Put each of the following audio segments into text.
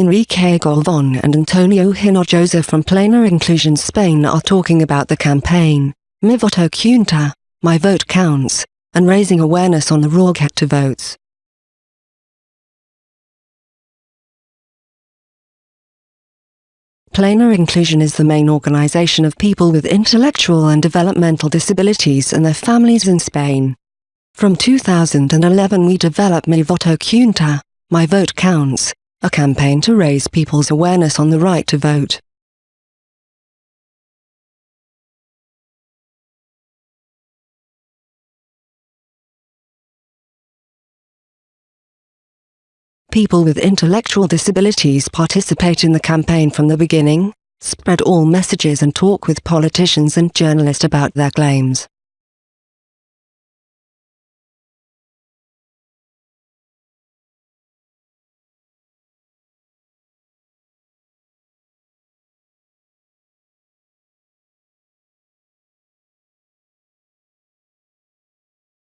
Enrique Galvon and Antonio Hinojosa from Plena Inclusion Spain are talking about the campaign, Mi Voto Cuenta, My Vote Counts, and raising awareness on the raw get to votes. Plena Inclusion is the main organization of people with intellectual and developmental disabilities and their families in Spain. From 2011 we developed Mi Voto Cuenta, My Vote Counts, a campaign to raise people's awareness on the right to vote. People with intellectual disabilities participate in the campaign from the beginning, spread all messages and talk with politicians and journalists about their claims.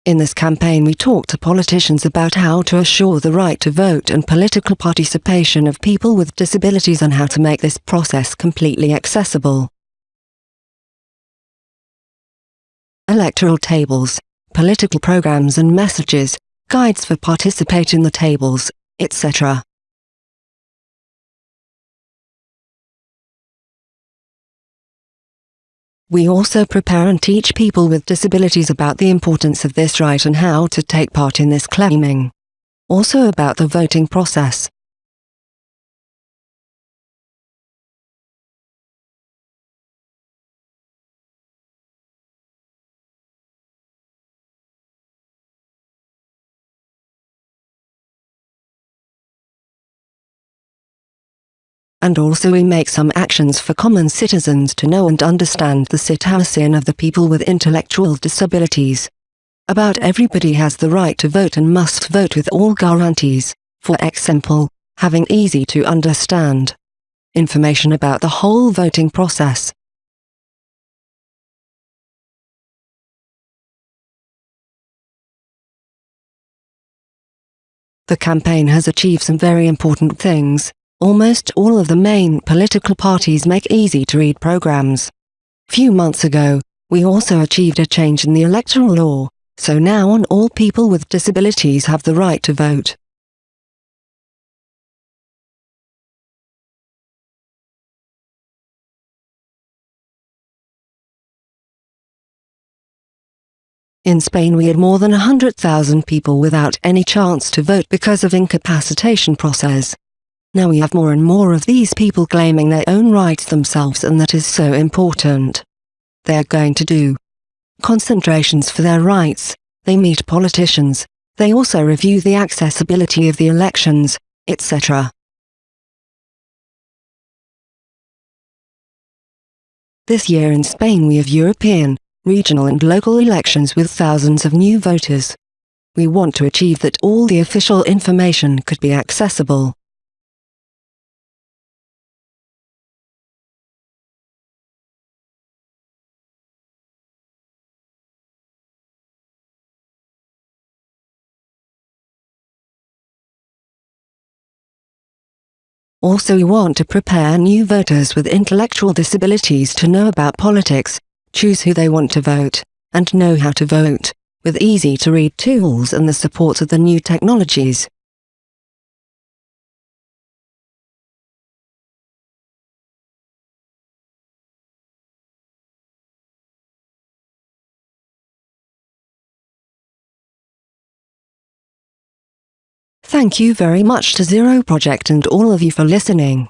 In this campaign we talked to politicians about how to assure the right to vote and political participation of people with disabilities and how to make this process completely accessible. Electoral tables, political programs and messages, guides for participate in the tables, etc. We also prepare and teach people with disabilities about the importance of this right and how to take part in this claiming. Also about the voting process. And also we make some actions for common citizens to know and understand the situation of the people with intellectual disabilities. About everybody has the right to vote and must vote with all guarantees, for example, having easy to understand information about the whole voting process. The campaign has achieved some very important things. Almost all of the main political parties make easy-to-read programs. Few months ago, we also achieved a change in the electoral law, so now on all people with disabilities have the right to vote. In Spain we had more than 100,000 people without any chance to vote because of incapacitation process. Now we have more and more of these people claiming their own rights themselves and that is so important. They are going to do concentrations for their rights, they meet politicians, they also review the accessibility of the elections, etc. This year in Spain we have European, regional and local elections with thousands of new voters. We want to achieve that all the official information could be accessible. Also we want to prepare new voters with intellectual disabilities to know about politics, choose who they want to vote, and know how to vote, with easy-to-read tools and the support of the new technologies. Thank you very much to Zero Project and all of you for listening.